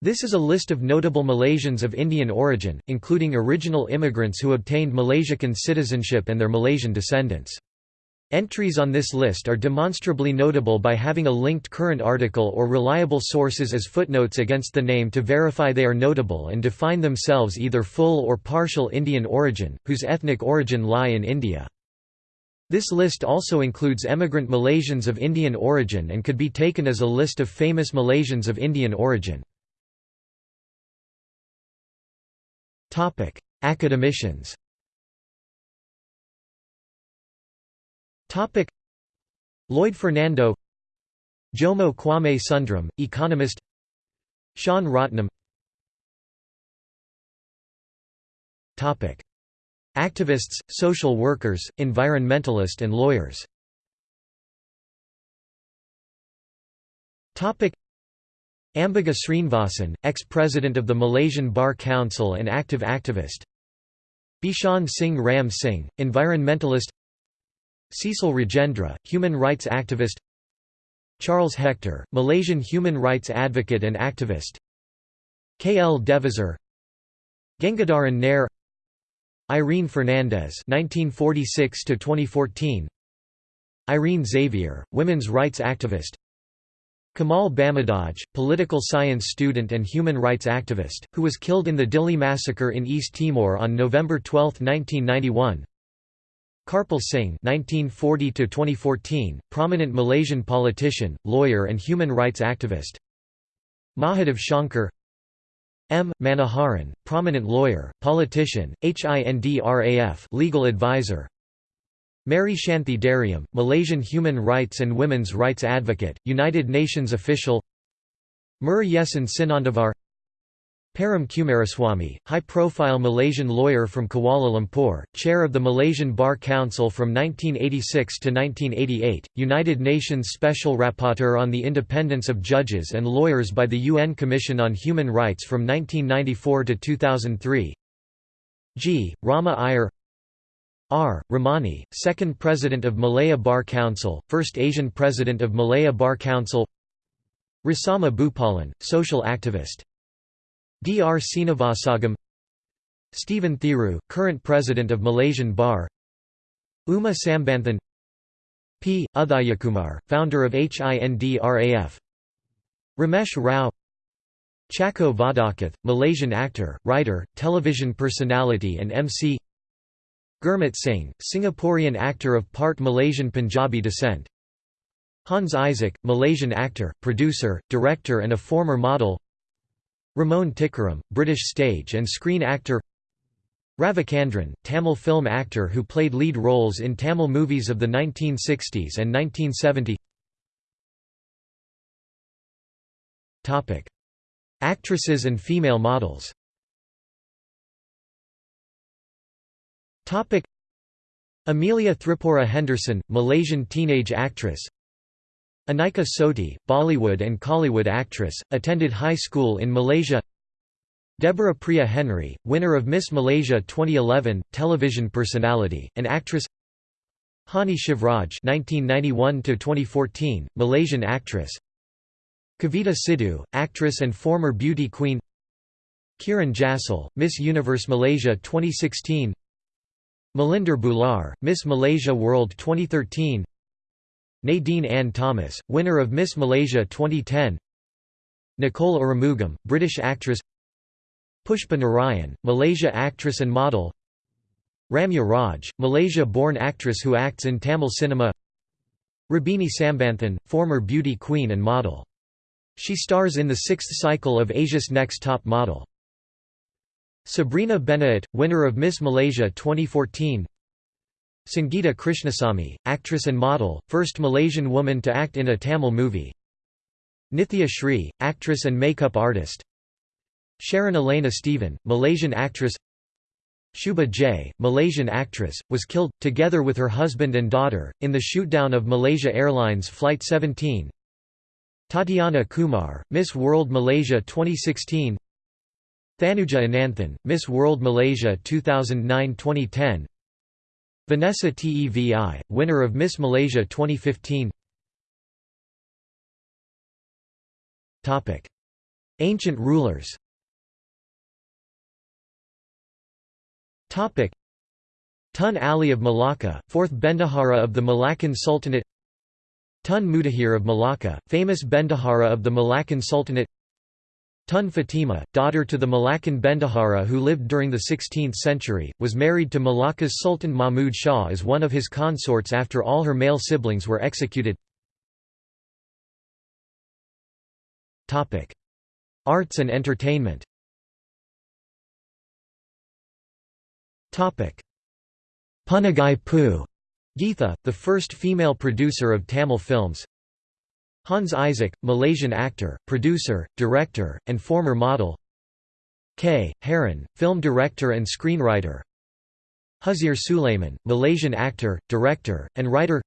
This is a list of notable Malaysians of Indian origin, including original immigrants who obtained Malaysian citizenship and their Malaysian descendants. Entries on this list are demonstrably notable by having a linked current article or reliable sources as footnotes against the name to verify they are notable and define themselves either full or partial Indian origin, whose ethnic origin lie in India. This list also includes emigrant Malaysians of Indian origin and could be taken as a list of famous Malaysians of Indian origin. Topic: Academicians. Topic: Lloyd Fernando, Jomo Kwame Sundram, economist. Sean Rotnam. Topic: Activists, social workers, environmentalist and lawyers. Topic: Ambika Srinivasan, ex-president of the Malaysian Bar Council and active activist. Bishan Singh Ram Singh, environmentalist. Cecil Rajendra, human rights activist. Charles Hector, Malaysian human rights advocate and activist. K. L. Devizar Gengadaran Nair. Irene Fernandez 1946 Irene Xavier, women's rights activist Kamal Bamadhaj, political science student and human rights activist, who was killed in the Dili massacre in East Timor on November 12, 1991. Karpal Singh (1940–2014), prominent Malaysian politician, lawyer, and human rights activist. Mahadev Shankar. M. Manoharan, prominent lawyer, politician, HINDRAF legal advisor. Mary Shanthi Dairiam, Malaysian human rights and women's rights advocate, United Nations official. Mur Muruyesan Sinandavar. Param Kumaraswamy, high-profile Malaysian lawyer from Kuala Lumpur, chair of the Malaysian Bar Council from 1986 to 1988, United Nations Special Rapporteur on the Independence of Judges and Lawyers by the UN Commission on Human Rights from 1994 to 2003 G. Rama Iyer R. Ramani, second President of Malaya Bar Council, first Asian President of Malaya Bar Council Rasammah Bhupalan, social activist D. R. Srinivasagam Stephen Thiru, current President of Malaysian Bar Uma Sambanthan P. Udhayakumar, founder of HINDRAF Ramesh Rao Chako Vadakath, Malaysian actor, writer, television personality and MC Gurmit Singh, Singaporean actor of part Malaysian Punjabi descent. Hans Isaac, Malaysian actor, producer, director and a former model. Ramon Tikaram, British stage and screen actor. Ravichandran, Tamil film actor who played lead roles in Tamil movies of the 1960s and 1970 Actresses and female models Topic Amelia Thripura Henderson, Malaysian teenage actress Anika Soti, Bollywood and Kollywood actress, attended high school in Malaysia Deborah Priya Henry, winner of Miss Malaysia 2011, television personality, and actress Hani Shivraj (1991–2014), Malaysian actress. Kavita Sidhu, actress and former beauty queen. Kiran Jassal, Miss Universe Malaysia 2016. Melinder Bhullar, Miss Malaysia World 2013 Nadine Ann Thomas, winner of Miss Malaysia 2010 Nicole Arumugam, British actress. Pushpa Narayan, Malaysia actress and model. Ramya Raj, Malaysia-born actress who acts in Tamil cinema. Rubini Sambanthan, former beauty queen and model. She stars in the sixth cycle of Asia's Next Top Model. Sabrina Benaat, winner of Miss Malaysia 2014 Sangeeta Krishnasamy, actress and model, first Malaysian woman to act in a Tamil movie. Nithya Shree, actress and makeup artist. Sharon Elena Stephen, Malaysian actress. Shuba J, Malaysian actress, was killed, together with her husband and daughter, in the shootdown of Malaysia Airlines Flight 17 Tatiana Kumar, Miss World Malaysia 2016 Thanuja Ananthan, Miss World Malaysia 2009-2010 Vanessa Tevi, winner of Miss Malaysia 2015 Ancient rulers. Tun Ali of Malacca, 4th Bendahara of the Malaccan Sultanate. Tun Mutahir of Malacca, famous Bendahara of the Malaccan Sultanate Tun Fatima, daughter to the Malaccan Bendahara who lived during the 16th century, was married to Malacca's Sultan Mahmud Shah as one of his consorts after all her male siblings were executed. Arts and entertainment. Punagai Poo Geetha, the first female producer of Tamil films Hans Isaac, Malaysian actor, producer, director, and former model K. Heron, film director and screenwriter Huzir Sulaiman, Malaysian actor, director, and writer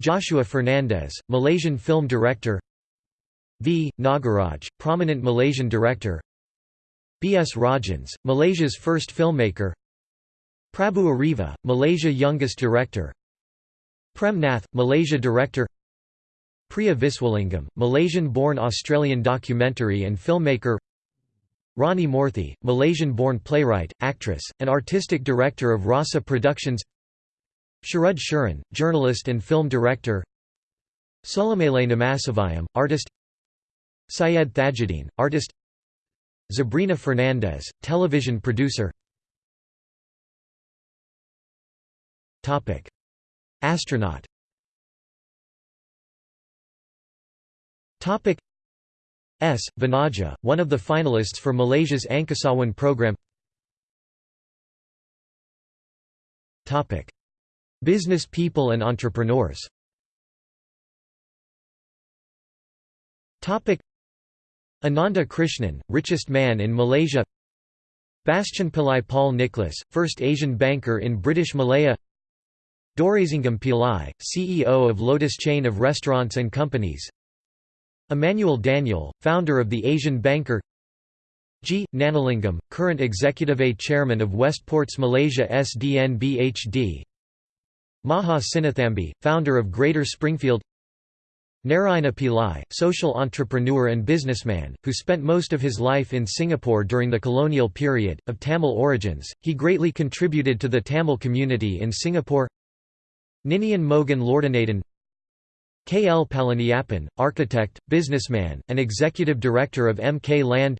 Joshua Fernandez, Malaysian film director V. Nagaraj, prominent Malaysian director B. S. Rajhans, Malaysia's first filmmaker Prabu Ariva, Malaysia youngest director Prem Nath, Malaysia director Priya Viswalingam, Malaysian-born Australian documentary and filmmaker. Rani Moorthy, Malaysian-born playwright, actress, and artistic director of Rasa Productions. Sharud Shuran, journalist and film director. Sulamele Namasivayam, artist. Syed Thajudeen, artist. Zabrina Fernandez, television producer. Astronaut S. Vanaja, one of the finalists for Malaysia's Angkasawan program Topic. Business people and entrepreneurs Topic. Ananda Krishnan, richest man in Malaysia Bastian Pillai Paul Nicholas, first Asian banker in British Malaya Dorazingam Pillai, CEO of Lotus chain of restaurants and companies Emmanuel Daniel, founder of the Asian Banker G. Gnanalingam, current Executive A Chairman of Westports Malaysia SDN-BHD Maha Sinnathamby, founder of Greater Springfield Narayana Pillai, social entrepreneur and businessman, who spent most of his life in Singapore during the colonial period, of Tamil origins, he greatly contributed to the Tamil community in Singapore Ninian Mogan Lordanadan K. L. Palaniappan, architect, businessman, and executive director of M. K. Land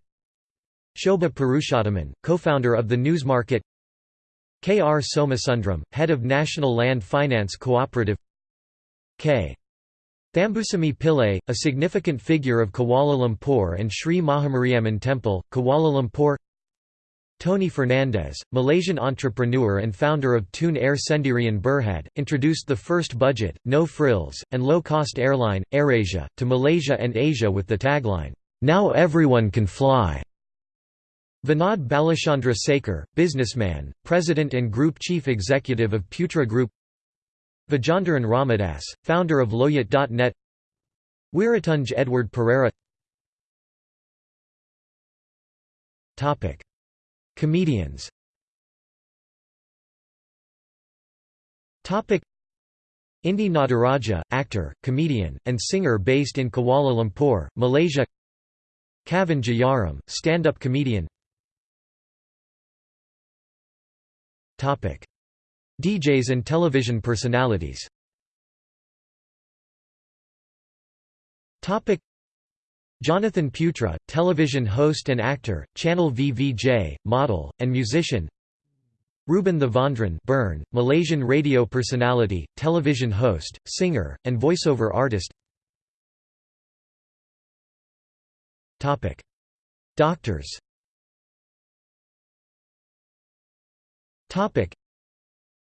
Shobha Purushothaman, co-founder of the Newsmarket K. R. Somasundram, head of National Land Finance Cooperative K. Thamboosamy Pillai, a significant figure of Kuala Lumpur and Sri Mahamariamman Temple, Kuala Lumpur Tony Fernandes, Malaysian entrepreneur and founder of Tune Air Sendirian Berhad, introduced the first budget, no-frills, and low-cost airline, AirAsia, to Malaysia and Asia with the tagline, "'Now everyone can fly'". Vinod Balachandra Sekar, businessman, president and group chief executive of Putra Group. Vijandharan Ramadas, founder of Lowyat.net Wiratunj Edward Pereira Comedians. Indi Nataraja, actor, comedian, and singer based in Kuala Lumpur, Malaysia. Kavan Jayaram, stand-up comedian. DJs and television personalities Jonathan Putra, television host and actor, Channel VVJ, model, and musician. Ruben Thavendran Bern, Malaysian radio personality, television host, singer, and voiceover artist. Doctors.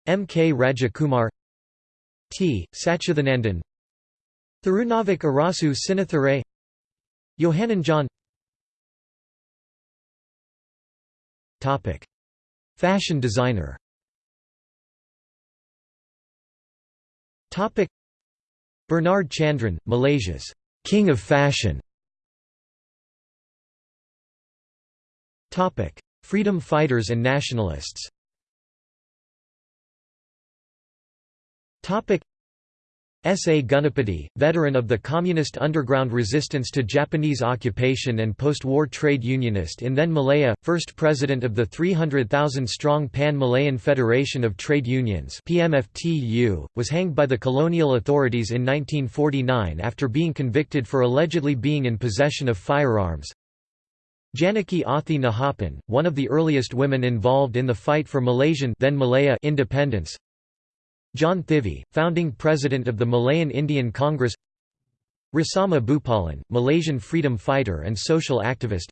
M. K. Rajakumar. T. Satchidanandan. Thirunavik Arasu Yohanan John Topic. Fashion designer Topic. Bernard Chandran, Malaysia's «King of Fashion» Topic. Freedom fighters and nationalists S. A. Ganapathy, veteran of the communist underground resistance to Japanese occupation and post-war trade unionist in then Malaya, first president of the 300,000-strong Pan-Malayan Federation of Trade Unions PMFTU, was hanged by the colonial authorities in 1949 after being convicted for allegedly being in possession of firearms. Janaki Athi Nahappan, one of the earliest women involved in the fight for Malaysian then Malaya independence, John Thivy, founding president of the Malayan Indian Congress Rasammah Bhupalan, Malaysian freedom fighter and social activist.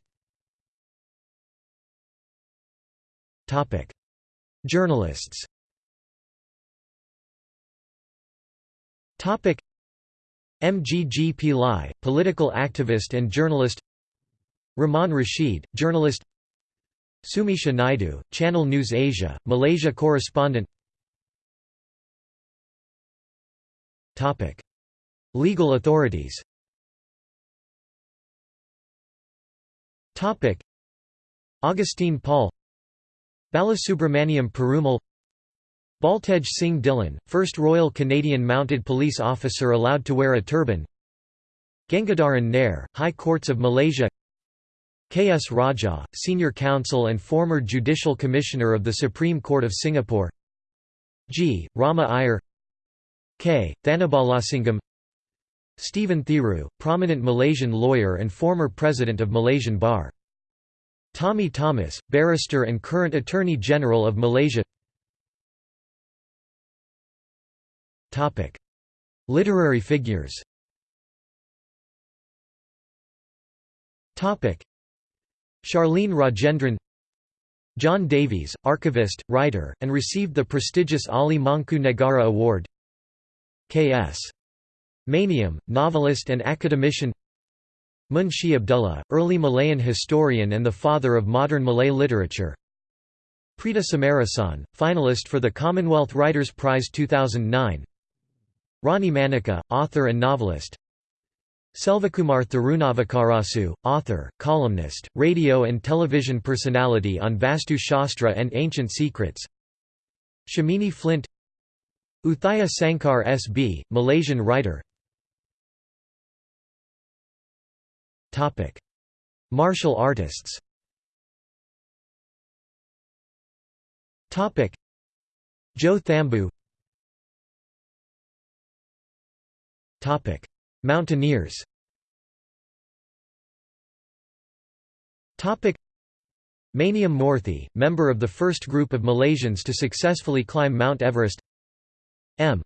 Journalists. M. G. G. Pillai, political activist and journalist. Rehman Rashid, journalist. Sumisha Naidu, Channel News Asia, Malaysia correspondent Topic: Legal authorities. Topic: Augustine Paul, Balasubramaniam Perumal, Baltej Singh Dhillon, first Royal Canadian Mounted Police officer allowed to wear a turban. Gengadaran Nair, High Courts of Malaysia. K. S. Raja, Senior Counsel and former Judicial Commissioner of the Supreme Court of Singapore. G. Rama Iyer K. Thanabalasingam Stephen Thiru, prominent Malaysian lawyer and former president of Malaysian Bar. Tommy Thomas, barrister and current Attorney General of Malaysia. Literary figures. Charlene Rajendran John Davies, archivist, writer, and received the prestigious Ahli Mangku Negara Award K.S. Maniam, novelist and academician. Munshi Abdullah, early Malayan historian and the father of modern Malay literature. Preeta Samarasan, finalist for the Commonwealth Writers' Prize 2009 Rani Manika, author and novelist. Selvakumar Thirunavakarasu, author, columnist, radio and television personality on Vastu Shastra and Ancient Secrets. Shamini Flint Uthaya Sankar S.B., Malaysian writer. Martial artists. Joe Thambu. Mountaineers. Maniam Morthy, member of the first group of Malaysians to successfully climb Mount Everest M.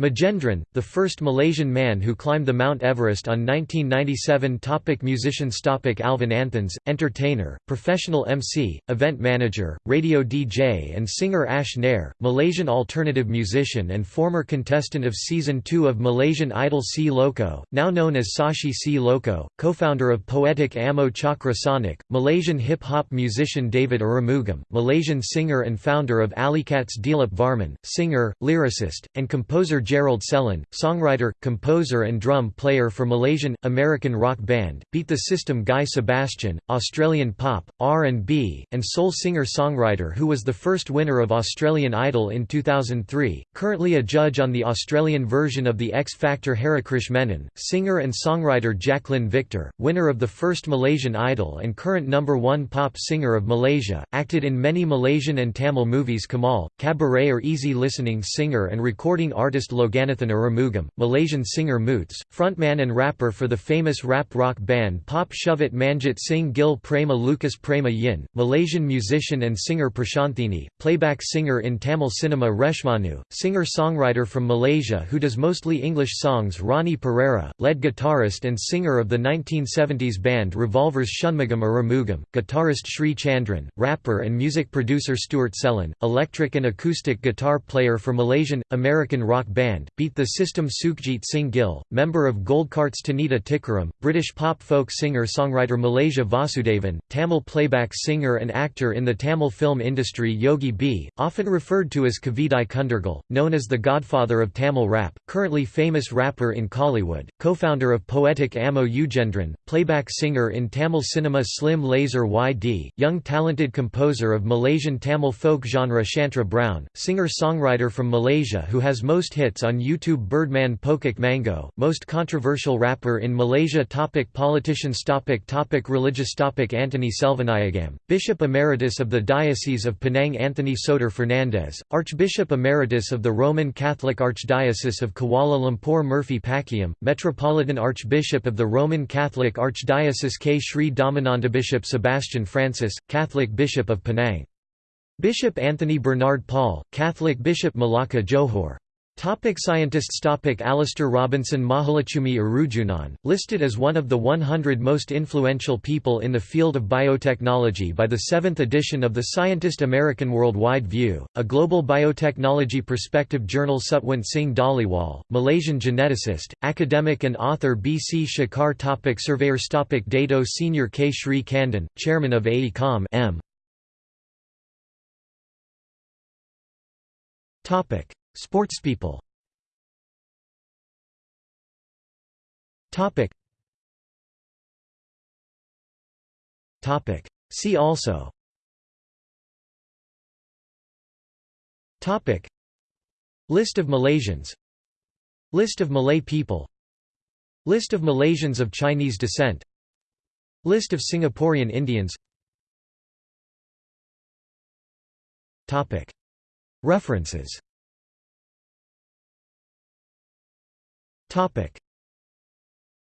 Magendran, the first Malaysian man who climbed the Mount Everest on 1997 topic Musicians topic Alvin Anthons, entertainer, professional MC, event manager, radio DJ and singer Ash Nair, Malaysian alternative musician and former contestant of Season 2 of Malaysian Idol C Loco, now known as Sashi C Loco, co-founder of Poetic Ammo Chakra Sonic, Malaysian hip-hop musician David Arumugam, Malaysian singer and founder of Alleycats Dilip Varman, singer, lyricist, and composer Gerald Selin, songwriter, composer and drum player for Malaysian, American rock band, Beat the System Guy Sebastian, Australian pop, R&B, and soul singer-songwriter who was the first winner of Australian Idol in 2003, currently a judge on the Australian version of the X Factor Harikrish Menon, singer and songwriter Jacqueline Victor, winner of the first Malaysian Idol and current number one pop singer of Malaysia, acted in many Malaysian and Tamil movies Kamal, cabaret or easy listening singer and recording artist Loganathan Arumugam, Malaysian singer Moots, frontman and rapper for the famous rap rock band Pop Shuvit Manjit Singh Gill Prema Lucas Prema Yin, Malaysian musician and singer Prashanthini, playback singer in Tamil cinema Reshmanu, singer-songwriter from Malaysia who does mostly English songs Ronnie Pereira, lead guitarist and singer of the 1970s band Revolver's Shanmugam Arumugam, guitarist Sri Chandran, rapper and music producer Stuart Selin, electric and acoustic guitar player for Malaysian, American rock band band, beat the system Sukhjit Singh Gill, member of Goldkartz Tanita Tikaram, British pop folk singer-songwriter Malaysia Vasudevan, Tamil playback singer and actor in the Tamil film industry Yogi B, often referred to as Kavidai Kundargal, known as the godfather of Tamil rap, currently famous rapper in Kollywood, co-founder of Poetic Ammo Ugendran, playback singer in Tamil cinema Slim Laser YD, young talented composer of Malaysian Tamil folk genre Shantra Brown, singer-songwriter from Malaysia who has most hits hits on YouTube Birdman Pokok Mango, most controversial rapper in Malaysia topic Politicians topic topic Religious topic Antony Selvanayagam, Bishop Emeritus of the Diocese of Penang Anthony Soter Fernandez, Archbishop Emeritus of the Roman Catholic Archdiocese of Kuala Lumpur Murphy Pakiam, Metropolitan Archbishop of the Roman Catholic Archdiocese K. Sri Dhammananda Bishop Sebastian Francis, Catholic Bishop of Penang Bishop Anthony Bernard Paul, Catholic Bishop Malacca Johor. Topic scientists Topic Alistair Robinson Mahaletchumy Arujunan, listed as one of the 100 most influential people in the field of biotechnology by the seventh edition of the Scientific American Worldwide View, a global biotechnology perspective journal Sutwant Singh Dhaliwal, Malaysian geneticist, academic and author B. C. Shekar topic Surveyors topic Dato Senior K. Sri Kandan, Chairman of AECOM M. Topic: Sportspeople. Topic. Topic. See also. Topic. List of Malaysians. List of Malay people. List of Malaysians of Chinese descent. List of Singaporean Indians. Topic. References Topic: